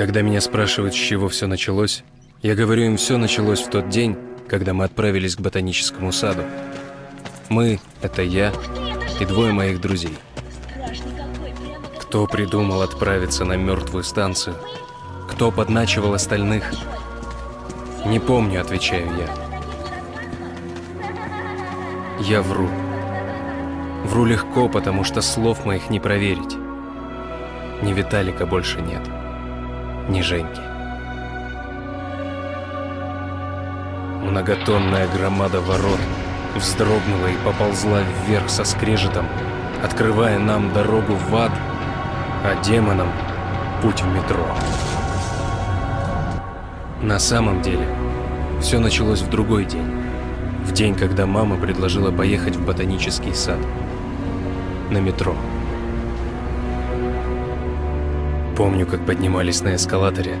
Когда меня спрашивают, с чего все началось, я говорю им, все началось в тот день, когда мы отправились к ботаническому саду. Мы — это я и двое моих друзей. Кто придумал отправиться на мертвую станцию? Кто подначивал остальных? Не помню, отвечаю я. Я вру. Вру легко, потому что слов моих не проверить. Ни Виталика больше нет, ни Женьки. Многотонная громада ворот вздрогнула и поползла вверх со скрежетом, открывая нам дорогу в ад, а демонам путь в метро. На самом деле, все началось в другой день. В день, когда мама предложила поехать в ботанический сад. На метро. Помню, как поднимались на эскалаторе,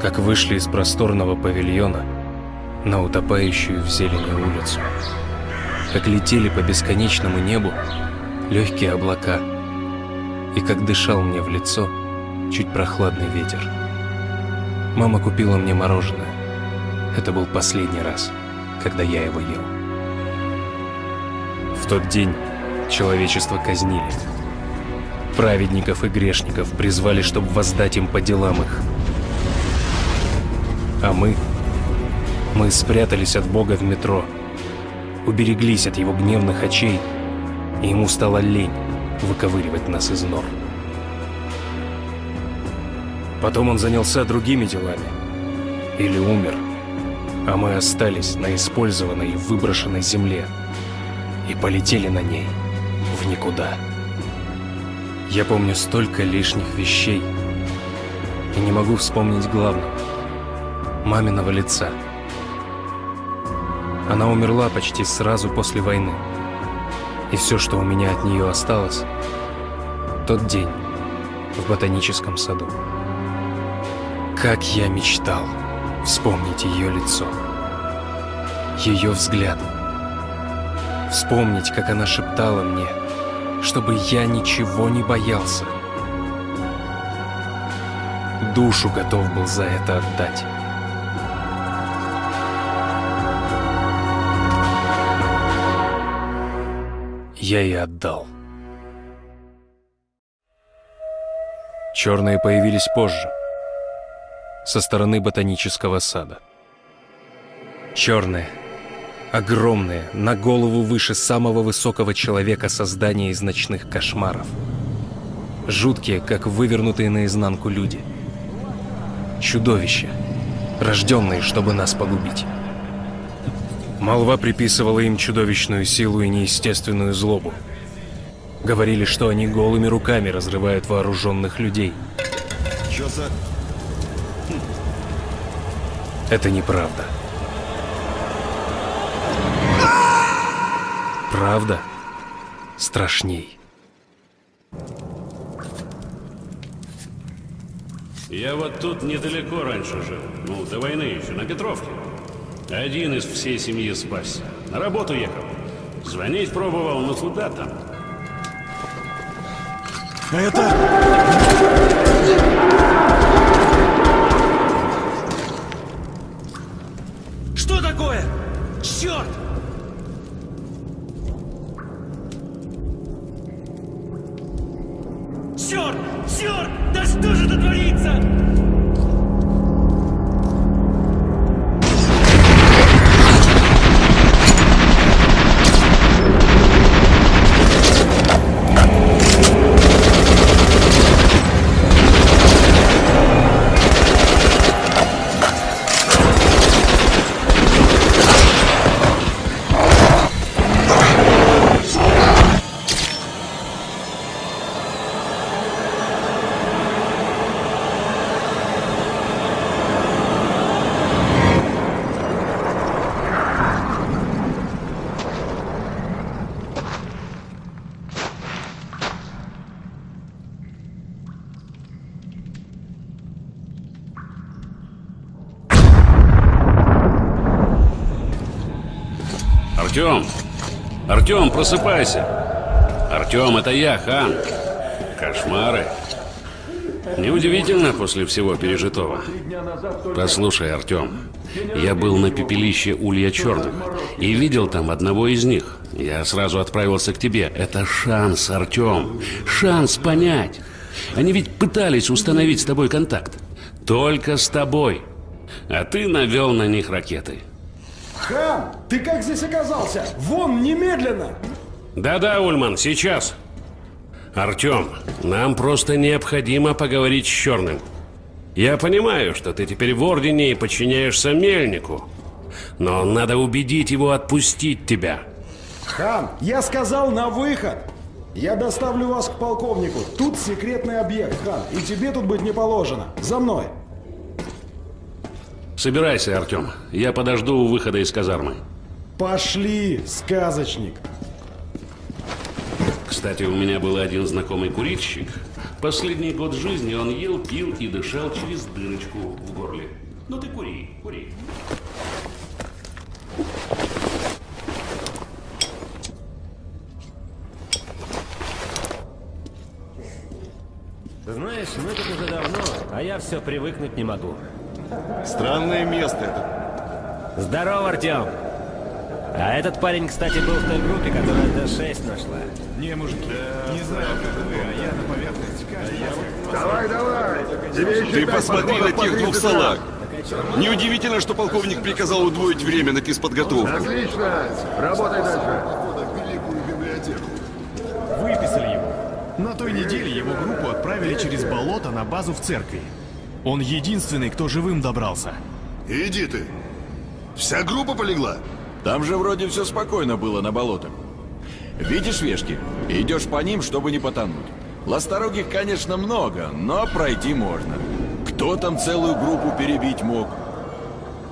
как вышли из просторного павильона на утопающую в зелени улицу, как летели по бесконечному небу легкие облака, и как дышал мне в лицо чуть прохладный ветер. Мама купила мне мороженое. Это был последний раз, когда я его ел. В тот день человечество казнили. Праведников и грешников призвали, чтобы воздать им по делам их. А мы... Мы спрятались от Бога в метро, убереглись от его гневных очей, и ему стало лень выковыривать нас из нор. Потом он занялся другими делами. Или умер. А мы остались на использованной и выброшенной земле. И полетели на ней в никуда. Я помню столько лишних вещей. И не могу вспомнить главного. Маминого лица. Она умерла почти сразу после войны. И все, что у меня от нее осталось, тот день в ботаническом саду. Как я мечтал вспомнить ее лицо, ее взгляд. Вспомнить, как она шептала мне, чтобы я ничего не боялся. Душу готов был за это отдать. Я и отдал. Черные появились позже со стороны ботанического сада. Черные, огромные, на голову выше самого высокого человека создания из ночных кошмаров. Жуткие, как вывернутые наизнанку люди. Чудовища, рожденные, чтобы нас погубить. Молва приписывала им чудовищную силу и неестественную злобу. Говорили, что они голыми руками разрывают вооруженных людей. Чё за... Это неправда. Правда страшней. Я вот тут недалеко раньше жил. Ну, до войны еще, на Петровке. Один из всей семьи спасся. На работу ехал. Звонить пробовал, но куда там? А это... Что такое? Черт! Черт! Черт! Да что же это творится? Артем! Артем, просыпайся! Артем, это я, Хан. Кошмары. Неудивительно после всего пережитого. Послушай, Артем, я был на пепелище Улья Черных и видел там одного из них. Я сразу отправился к тебе. Это шанс, Артем. Шанс понять. Они ведь пытались установить с тобой контакт. Только с тобой. А ты навел на них ракеты. Хан, ты как здесь оказался? Вон, немедленно! Да-да, Ульман, сейчас. Артем, нам просто необходимо поговорить с Черным. Я понимаю, что ты теперь в Ордене и подчиняешься Мельнику. Но надо убедить его отпустить тебя. Хан, я сказал на выход! Я доставлю вас к полковнику. Тут секретный объект, Хан, и тебе тут быть не положено. За мной. Собирайся, Артем. Я подожду у выхода из казармы. Пошли, сказочник. Кстати, у меня был один знакомый курильщик. Последний год жизни он ел, пил и дышал через дырочку в горле. Ну ты кури, кури. Знаешь, мы тут уже давно, а я все привыкнуть не могу. Странное место это. Здорово, Артем! А этот парень, кстати, был в той группе, которая Д-6 нашла. Не, мужики, не знаю, как вы, а я на поверхности каждый Давай, давай! Тебе еще Ты посмотри на тех двух 30 салаг. Неудивительно, что полковник приказал удвоить время на физподготовку. Отлично! Работай дальше. Выписали его. На той неделе его группу отправили через болото на базу в церкви. Он единственный, кто живым добрался. Иди ты. Вся группа полегла? Там же вроде все спокойно было на болотах. Видишь вешки? Идешь по ним, чтобы не потонуть. Ласторогих, конечно, много, но пройти можно. Кто там целую группу перебить мог?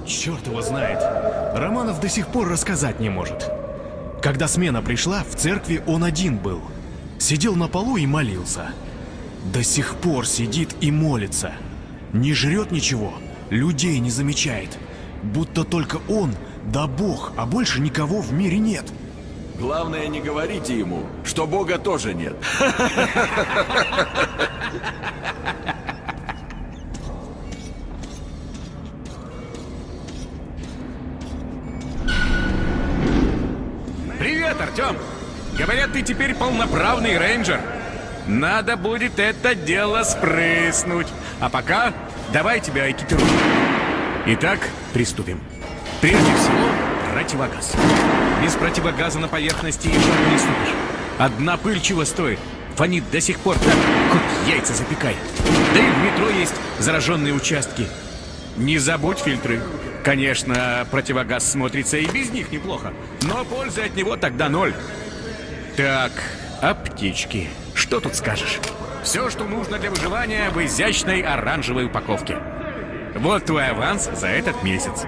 Черт его знает. Романов до сих пор рассказать не может. Когда смена пришла, в церкви он один был. Сидел на полу и молился. До сих пор сидит и молится. Не жрет ничего, людей не замечает. Будто только он, да Бог, а больше никого в мире нет. Главное, не говорите ему, что Бога тоже нет. Привет, Артем! Говорят, ты теперь полноправный рейнджер. Надо будет это дело спрыснуть. А пока давай тебя экипируем. Итак, приступим. Прежде всего, противогаз. Без противогаза на поверхности и не ступишь. Одна пыль чего стоит? Фонит до сих пор так, хоть яйца запекай. Да и в метро есть зараженные участки. Не забудь фильтры. Конечно, противогаз смотрится и без них неплохо, но пользы от него тогда ноль. Так, аптечки. Что тут скажешь? Все, что нужно для выживания в изящной оранжевой упаковке. Вот твой аванс за этот месяц.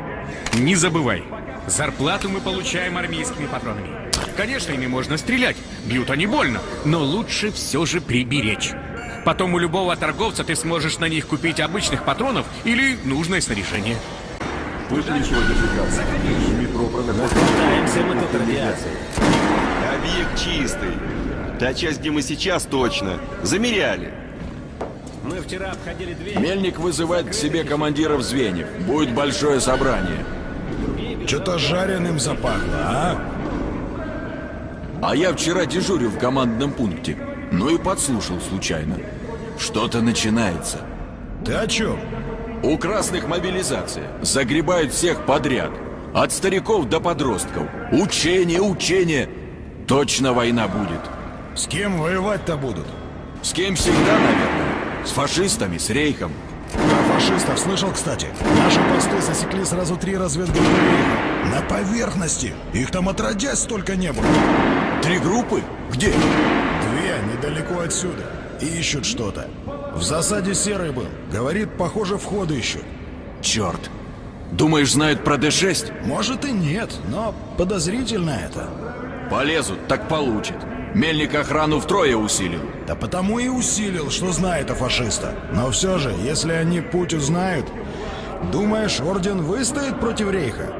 Не забывай, зарплату мы получаем армейскими патронами. Конечно, ими можно стрелять, бьют они больно, но лучше все же приберечь. Потом у любого торговца ты сможешь на них купить обычных патронов или нужное снаряжение. Пытаемся мы тут радиацией. Объект чистый. Та часть, где мы сейчас, точно. Замеряли. Мы вчера обходили две... Мельник вызывает к себе командиров звеньев. Будет большое собрание. Что-то жареным запахло, а? А я вчера дежурил в командном пункте. Ну и подслушал случайно. Что-то начинается. Ты о чем? У красных мобилизация. Загребают всех подряд. От стариков до подростков. Учение, учение. Точно война будет. С кем воевать-то будут? С кем всегда, наверное. С фашистами, с рейхом. Про фашистов слышал, кстати. Наши посты засекли сразу три разведгруппы Рейха. На поверхности. Их там отродясь столько не было. Три группы? Где? Две недалеко отсюда. И ищут что-то. В засаде Серый был. Говорит, похоже, входы ищут. Черт. Думаешь, знают про Д-6? Может и нет, но подозрительно это. Полезут, так получат. Мельник охрану втрое усилил. Да потому и усилил, что знает о фашиста. Но все же, если они путь узнают, думаешь, Орден выстоит против Рейха?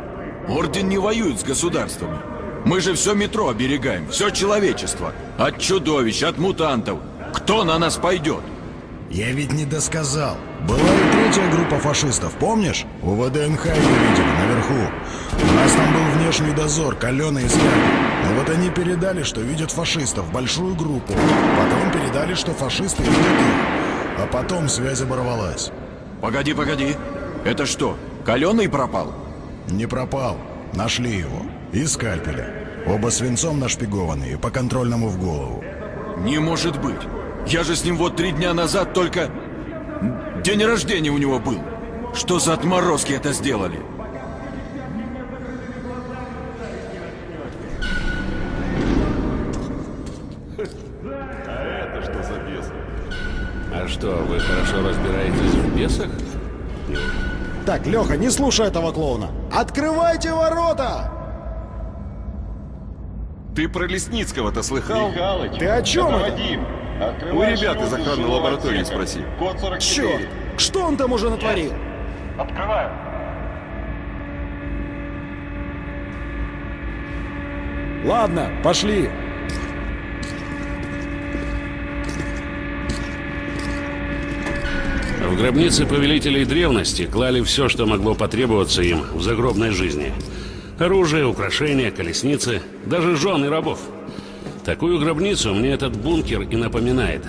Орден не воюет с государствами. Мы же все метро оберегаем, все человечество. От чудовищ, от мутантов. Кто на нас пойдет? Я ведь не досказал. Была и третья группа фашистов, помнишь? У ВДНХ ее видели, наверху. У нас там был внешний дозор, каленый из Но вот они передали, что видят фашистов, большую группу. Потом передали, что фашисты видят их. А потом связь оборвалась. Погоди, погоди. Это что, Каленый пропал? Не пропал. Нашли его. И скальпели. Оба свинцом нашпигованные, по контрольному в голову. Не может быть. Я же с ним вот три дня назад только... День рождения у него был. Что за отморозки это сделали? А это что за бес? А что, вы хорошо разбираетесь в бесах? Так, Леха, не слушай этого клоуна. Открывайте ворота! Ты про Лесницкого-то слыхал? Михалыч, Ты о чем это? Вадим. У ребят из охранной лаборатории отсека. спроси. Код 44. Черт! Что он там уже натворил? Открываю. Ладно, пошли. В гробнице повелителей древности клали все, что могло потребоваться им в загробной жизни. Оружие, украшения, колесницы, даже жены рабов. Такую гробницу мне этот бункер и напоминает.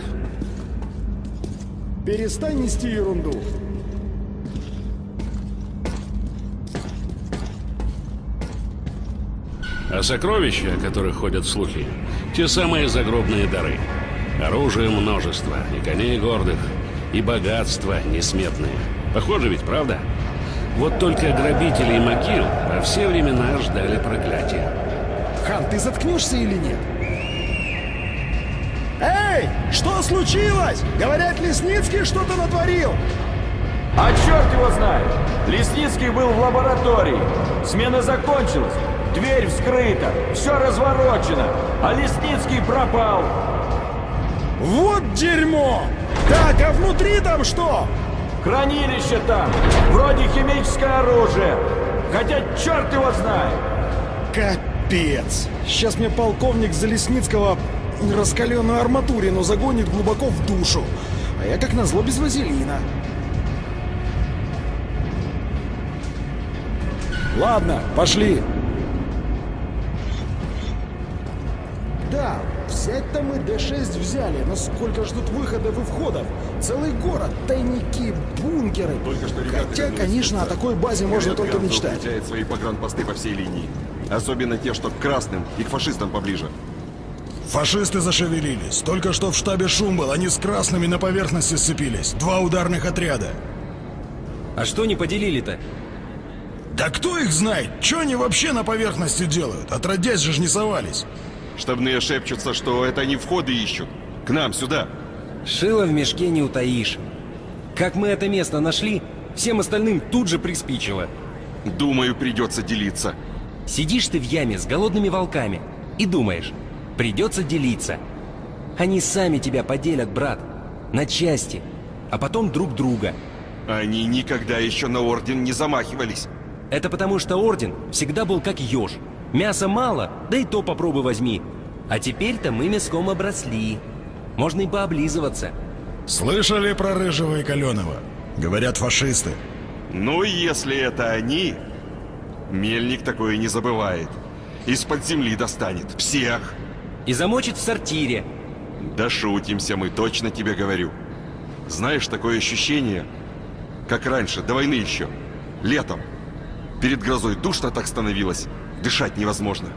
Перестань нести ерунду. А сокровища, о которых ходят слухи, те самые загробные дары. Оружие множество, и коней гордых, и богатства несметные. Похоже ведь, правда? Вот только грабители и могил во все времена ждали проклятия. Хан, ты заткнешься или нет? Эй, что случилось? Говорят, Лесницкий что-то натворил. А черт его знает! Лесницкий был в лаборатории. Смена закончилась. Дверь вскрыта. Все разворочено. А Лесницкий пропал. Вот дерьмо! Так, а внутри там что? Хранилище там. Вроде химическое оружие. Хотя черт его знает. Капец! Сейчас мне полковник Залесницкого раскаленную арматурину загонит глубоко в душу. А я как назло без вазелина. Ладно, пошли. Да, взять-то мы Д-6 взяли, но сколько ждут выходов и входов? Целый город, тайники, бункеры. Только что ребята Хотя, конечно, о такой базе можно только мечтать. укрепляет свои погранпосты по всей линии. Особенно те, что к красным и к фашистам поближе. Фашисты зашевелились. Только что в штабе шум был, они с красными на поверхности сцепились. Два ударных отряда. А что не поделили-то? Да кто их знает? Что они вообще на поверхности делают? Отродясь же ж не совались. Штабные шепчутся, что это они входы ищут. К нам, сюда. Шило в мешке не утаишь. Как мы это место нашли, всем остальным тут же приспичило. Думаю, придется делиться. Сидишь ты в яме с голодными волками и думаешь, придется делиться. Они сами тебя поделят, брат, на части, а потом друг друга. Они никогда еще на орден не замахивались. Это потому, что Орден всегда был как еж. Мяса мало, да и то попробуй возьми. А теперь-то мы мяском обросли. Можно и пооблизываться. Слышали про Рыжего и Каленого? Говорят, фашисты. Ну, если это они, Мельник такое не забывает. Из-под земли достанет. Всех. И замочит в сортире. Да шутимся мы, точно тебе говорю. Знаешь, такое ощущение, как раньше, до войны еще. Летом. Перед грозой душно так становилось. Дышать невозможно.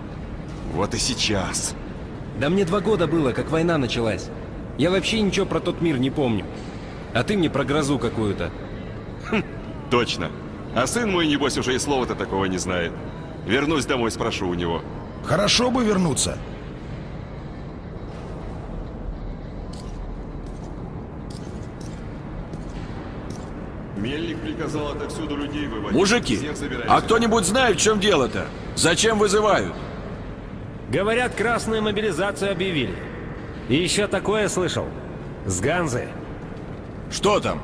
Вот и сейчас. Да мне два года было, как война началась. Я вообще ничего про тот мир не помню. А ты мне про грозу какую-то. Точно. А сын мой, небось, уже и слова-то такого не знает. Вернусь домой, спрошу у него. Хорошо бы вернуться. Мельник приказал отовсюду людей выводить. Мужики, а кто-нибудь знает, в чем дело-то? Зачем вызывают? Говорят, красную мобилизацию объявили. И еще такое слышал. С Ганзы. Что там?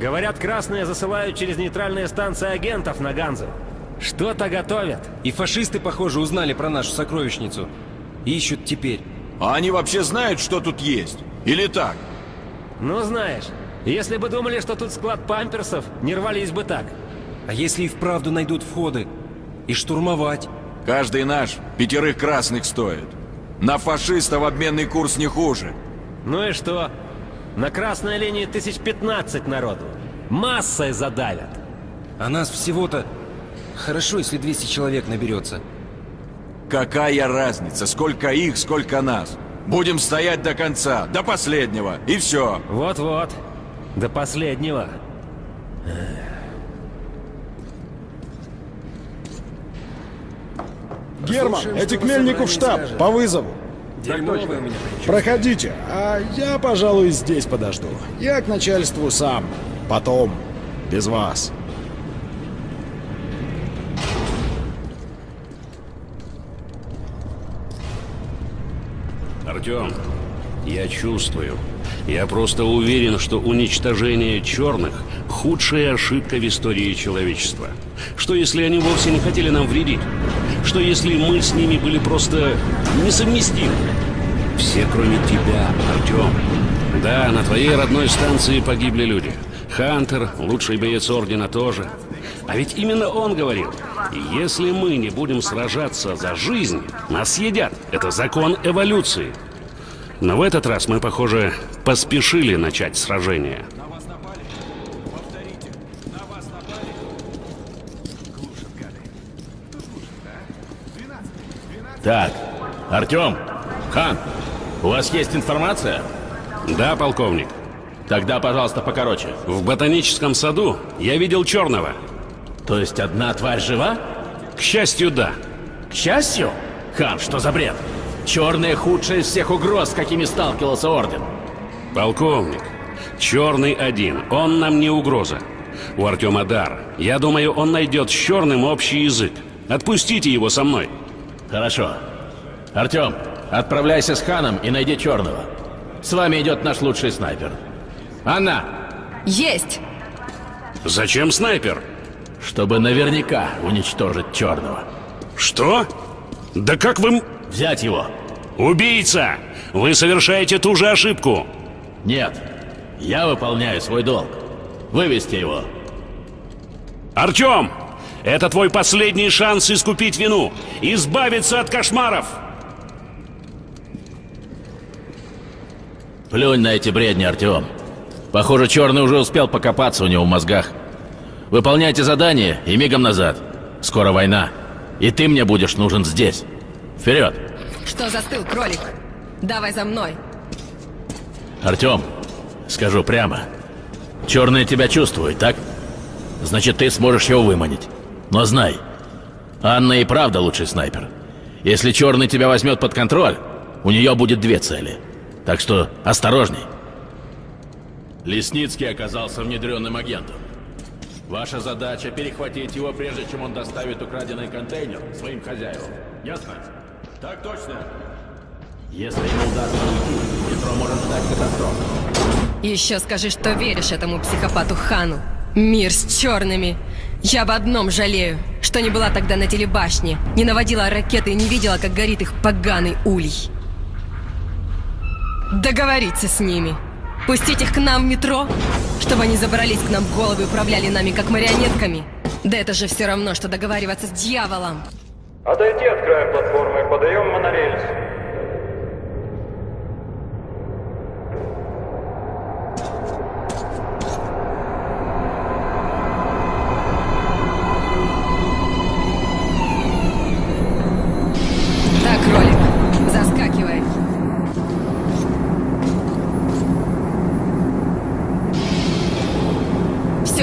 Говорят, красные засылают через нейтральные станции агентов на Ганзу. Что-то готовят. И фашисты, похоже, узнали про нашу сокровищницу. Ищут теперь. А они вообще знают, что тут есть? Или так? Ну, знаешь, Если бы думали, что тут склад памперсов, не рвались бы так. А если и вправду найдут входы? И штурмовать? Каждый наш пятерых красных стоит. На фашистов обменный курс не хуже. Ну и что? На красной линии тысяч пятнадцать народу. Массой задавят. А нас всего-то... Хорошо, если 200 человек наберется. Какая разница, сколько их, сколько нас? Будем стоять до конца, до последнего, и все. Вот-вот. До последнего. Герман, эти к Мельнику в штаб, по вызову. Проходите, а я, пожалуй, здесь подожду. Я к начальству сам. Потом. Без вас. Артем, я чувствую. Я просто уверен, что уничтожение черных – худшая ошибка в истории человечества. Что если они вовсе не хотели нам вредить? Что если мы с ними были просто несовместимы? Все, кроме тебя, Артем. Да, на твоей родной станции погибли люди. Хантер, лучший боец Ордена тоже. А ведь именно он говорил, если мы не будем сражаться за жизнь, нас съедят. Это закон эволюции. Но в этот раз мы, похоже, поспешили начать сражение. Так, Артем, Хан, у вас есть информация? Да, полковник. Тогда, пожалуйста, покороче. В ботаническом саду я видел черного. То есть одна тварь жива? К счастью, да. К счастью? Хан, что за бред? Черные худшие из всех угроз, с какими сталкивался Орден. Полковник, черный один, он нам не угроза. У Артема дар. Я думаю, он найдет с черным общий язык. Отпустите его со мной. Хорошо. Артем, отправляйся с Ханом и найди черного. С вами идет наш лучший снайпер. Анна! Есть! Зачем снайпер? Чтобы наверняка уничтожить черного. Что? Да как вы... Взять его! Убийца! Вы совершаете ту же ошибку! Нет, я выполняю свой долг. Вывести его. Артем! Это твой последний шанс искупить вину, избавиться от кошмаров! Плюнь на эти бредни, Артем. Похоже, Черный уже успел покопаться у него в мозгах. Выполняйте задание и мигом назад. Скоро война. И ты мне будешь нужен здесь. Вперед! Что застыл, кролик? Давай за мной. Артем, скажу прямо. Черный тебя чувствует, так? Значит, ты сможешь его выманить. Но знай, Анна и правда лучший снайпер. Если Черный тебя возьмет под контроль, у нее будет две цели. Так что осторожней. Лесницкий оказался внедренным агентом. Ваша задача перехватить его, прежде чем он доставит украденный контейнер своим хозяевам. Ясно? Так точно. Если ему удастся уйти, метро может стать катастрофой. Еще скажи, что веришь этому психопату Хану. Мир с черными. Я об одном жалею, что не была тогда на телебашне, не наводила ракеты и не видела, как горит их поганый улей. Договориться с ними. Пустить их к нам в метро, чтобы они забрались к нам в головы и управляли нами как марионетками. Да это же все равно, что договариваться с дьяволом. Отойди от края платформы, подаем монорельс.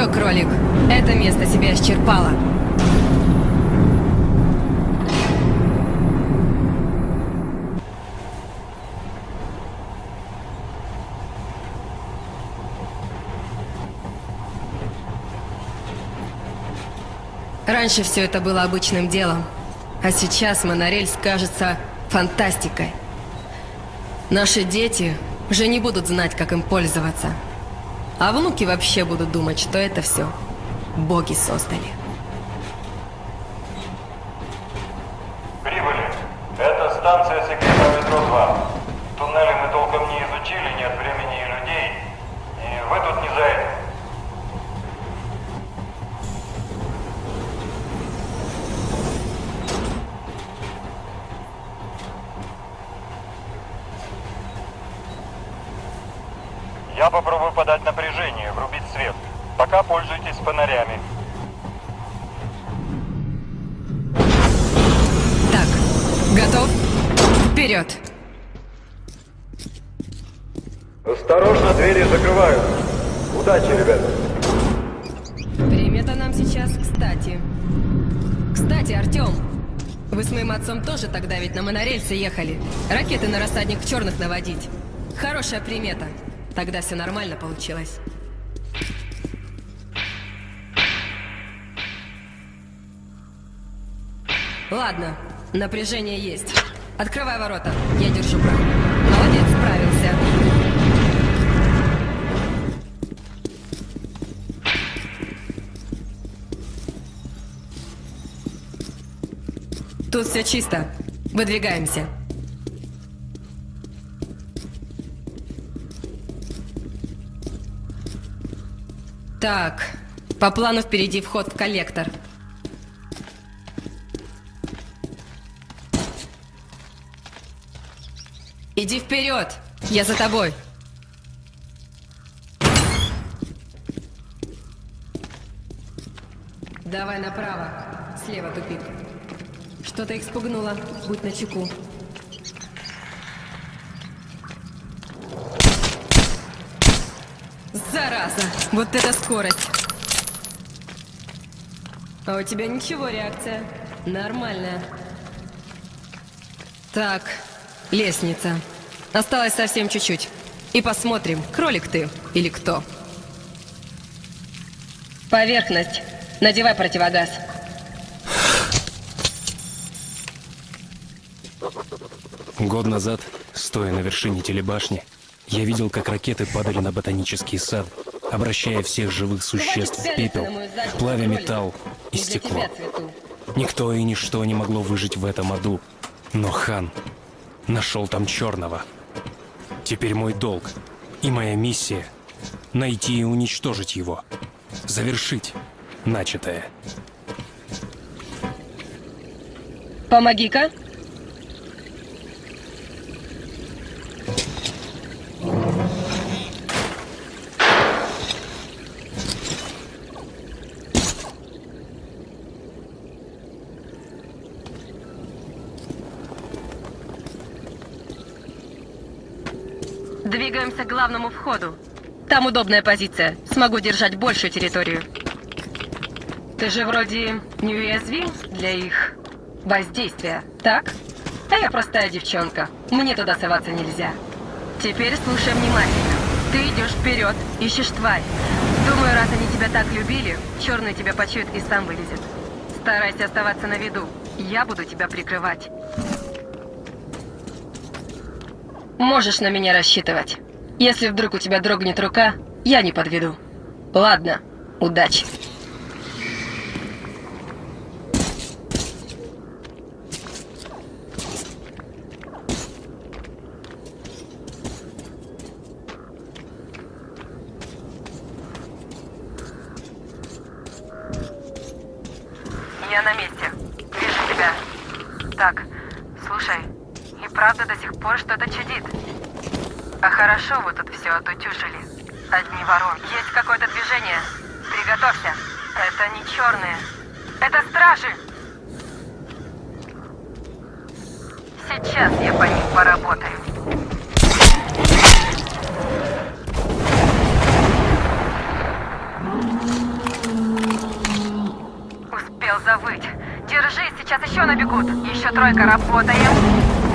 Кролик, это место себя исчерпало. Раньше все это было обычным делом, а сейчас монорельс кажется фантастикой. Наши дети уже не будут знать, как им пользоваться. А внуки вообще будут думать, что это все боги создали. Прибыли. Это станция секретного метро 2. Туннели мы толком не изучили, нет времени и людей. И в эту Альфа снижает. Я попробую подать врубить свет. Пока пользуйтесь фонарями. Так, готов? Вперед! Осторожно, двери закрывают. Удачи, ребята. Время-то нам сейчас кстати. Кстати, Артем, вы с моим отцом тоже тогда ведь на монорельсе ехали. Ракеты на рассадник черных наводить. Хорошая примета. Тогда все нормально получилось. Ладно, напряжение есть. Открывай ворота, я держу брак. Молодец, справился. Тут все чисто. Выдвигаемся. Так, по плану впереди вход в коллектор. Иди вперед! Я за тобой! Давай направо. Слева тупик. Что-то их спугнуло. Будь начеку. Зараза! Вот это скорость! А у тебя ничего реакция. Нормальная. Так, лестница. Осталось совсем чуть-чуть. И посмотрим, кролик ты или кто. Поверхность. Надевай противогаз. Год назад, стоя на вершине телебашни, я видел, как ракеты падали на ботанический сад, обращая всех живых существ в пепел, плавя металл и стекло. Никто и ничто не могло выжить в этом аду. Но хан нашел там черного. Теперь мой долг и моя миссия — найти и уничтожить его. Завершить начатое. Помоги-ка. Двигаемся к входу. Там удобная позиция. Смогу держать большую территорию. Ты же вроде неуязвим для их воздействия, так? А я простая девчонка. Мне туда соваться нельзя. Теперь слушай внимательно. Ты идешь вперед, ищешь тварь. Думаю, раз они тебя так любили, черный тебя почует и сам вылезет. Старайся оставаться на виду. Я буду тебя прикрывать. Можешь на меня рассчитывать. Если вдруг у тебя дрогнет рука, я не подведу. Ладно, удачи. Я на месте. Вижу тебя. Так, слушай, и правда до сих пор что-то чудит. А хорошо вы тут все отутюжили. Одни воронки. Есть какое-то движение. Приготовься. Это не черные. Это стражи. Сейчас я по ним поработаю. Успел завыть. Держись, сейчас еще набегут. Еще тройка, работаем.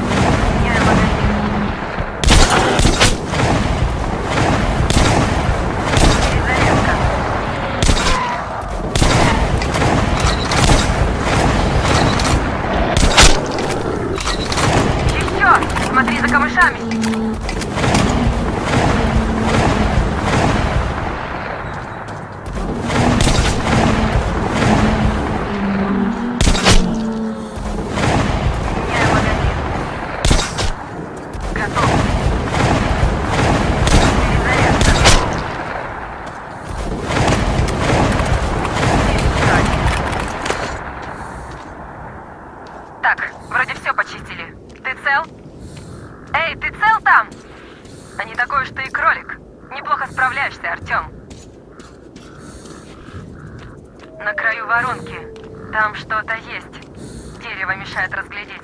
дерево мешает разглядеть.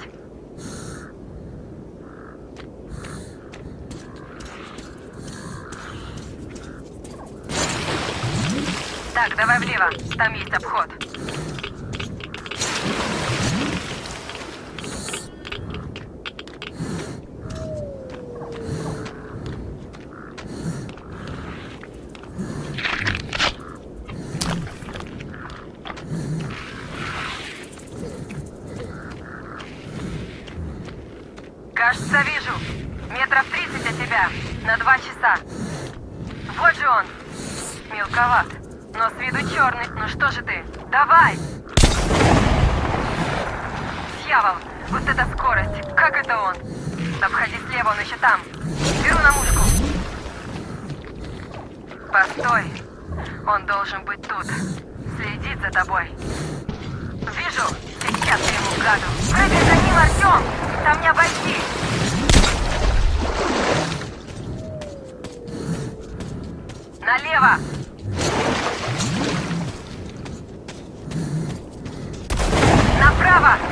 Так, давай влево. Там есть обход. дом! Там не обойти! Налево! Направо!